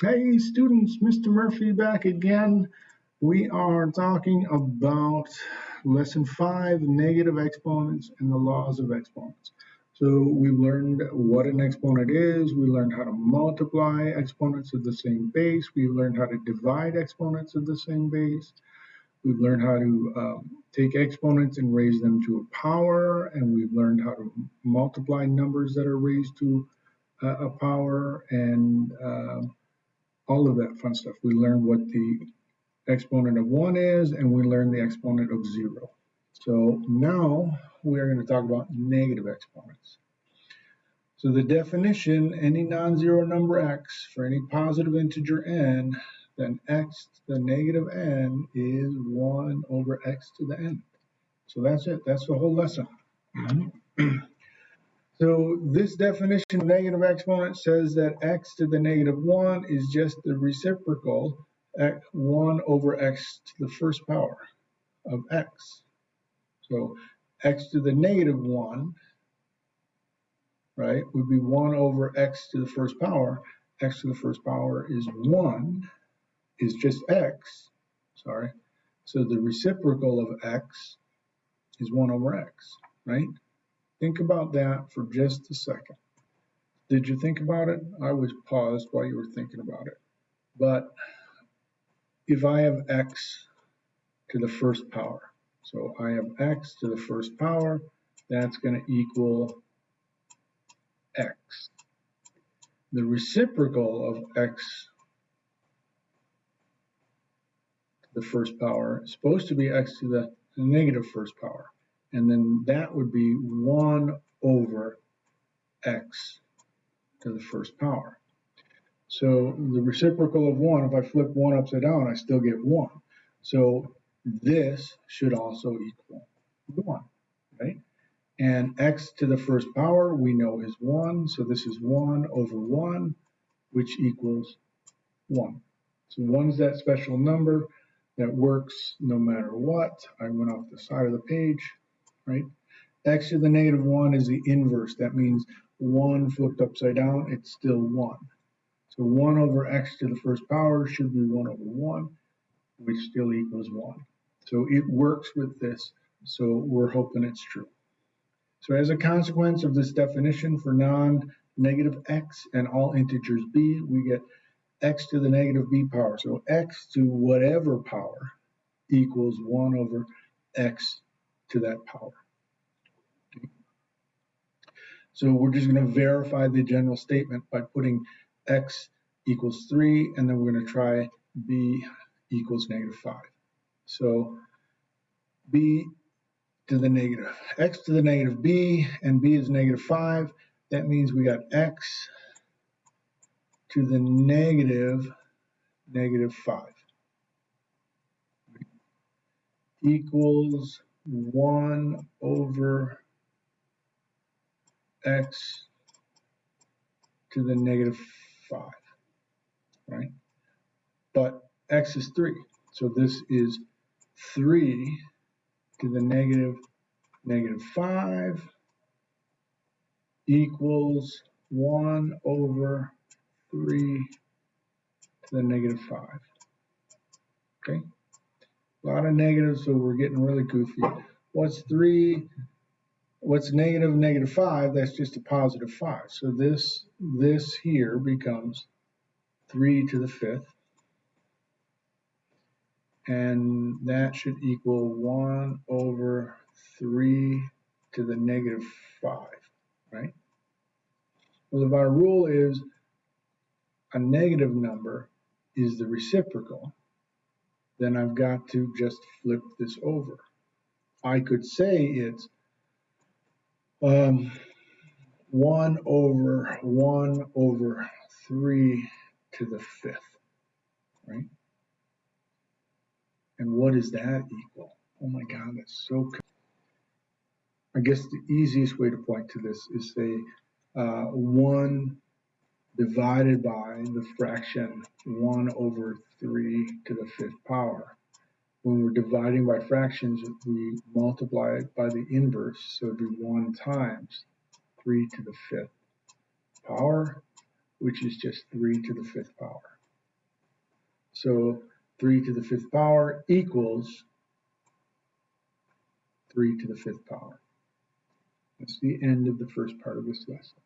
Hey students, Mr. Murphy back again. We are talking about lesson five, negative exponents and the laws of exponents. So we've learned what an exponent is, we learned how to multiply exponents of the same base, we've learned how to divide exponents of the same base, we've learned how to um, take exponents and raise them to a power, and we've learned how to multiply numbers that are raised to a power, and all of that fun stuff. We learned what the exponent of 1 is, and we learned the exponent of 0. So now we're going to talk about negative exponents. So the definition, any non-zero number x for any positive integer n, then x to the negative n is 1 over x to the n. So that's it. That's the whole lesson. Mm-hmm. So this definition of negative exponent says that x to the negative 1 is just the reciprocal at 1 over x to the first power of x. So x to the negative 1, right, would be 1 over x to the first power. x to the first power is 1, is just x, sorry. So the reciprocal of x is 1 over x, right? Think about that for just a second. Did you think about it? I was paused while you were thinking about it. But if I have x to the first power, so I have x to the first power, that's going to equal x. The reciprocal of x to the first power is supposed to be x to the negative first power and then that would be 1 over x to the first power. So the reciprocal of 1, if I flip 1 upside down, I still get 1. So this should also equal 1, right? And x to the first power we know is 1, so this is 1 over 1, which equals 1. So 1 is that special number that works no matter what. I went off the side of the page right? X to the negative 1 is the inverse. That means 1 flipped upside down, it's still 1. So 1 over x to the first power should be 1 over 1, which still equals 1. So it works with this, so we're hoping it's true. So as a consequence of this definition for non-negative x and all integers b, we get x to the negative b power. So x to whatever power equals 1 over x to that power. So we're just going to verify the general statement by putting x equals 3, and then we're going to try b equals negative 5. So b to the negative, x to the negative b, and b is negative 5. That means we got x to the negative negative 5 equals 1 over x to the negative 5, right? But x is 3, so this is 3 to the negative negative 5 equals 1 over 3 to the negative 5. Okay? A lot of negatives, so we're getting really goofy. What's 3 what's negative negative 5, that's just a positive 5. So this, this here becomes 3 to the 5th. And that should equal 1 over 3 to the negative 5, right? Well, if our rule is a negative number is the reciprocal, then I've got to just flip this over. I could say it's um, 1 over 1 over 3 to the fifth, right? And what is that equal? Oh my God, that's so I guess the easiest way to point to this is say uh, 1 divided by the fraction 1 over 3 to the fifth power when we're dividing by fractions, we multiply it by the inverse, so it'd be 1 times 3 to the fifth power, which is just 3 to the fifth power. So 3 to the fifth power equals 3 to the fifth power. That's the end of the first part of this lesson.